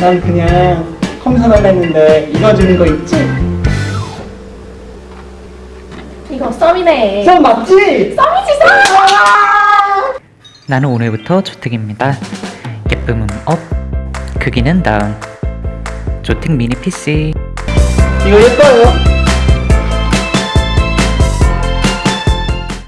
난 그냥 컴퓨터 달라 했는데 이거 주는 거 있지? 이거 썸이네. 썸 맞지? 썸이지 썸. 나는 오늘부터 조택입니다. 예쁨은 up, 크기는 down. ZOTAC 미니 PC. 이거 예뻐요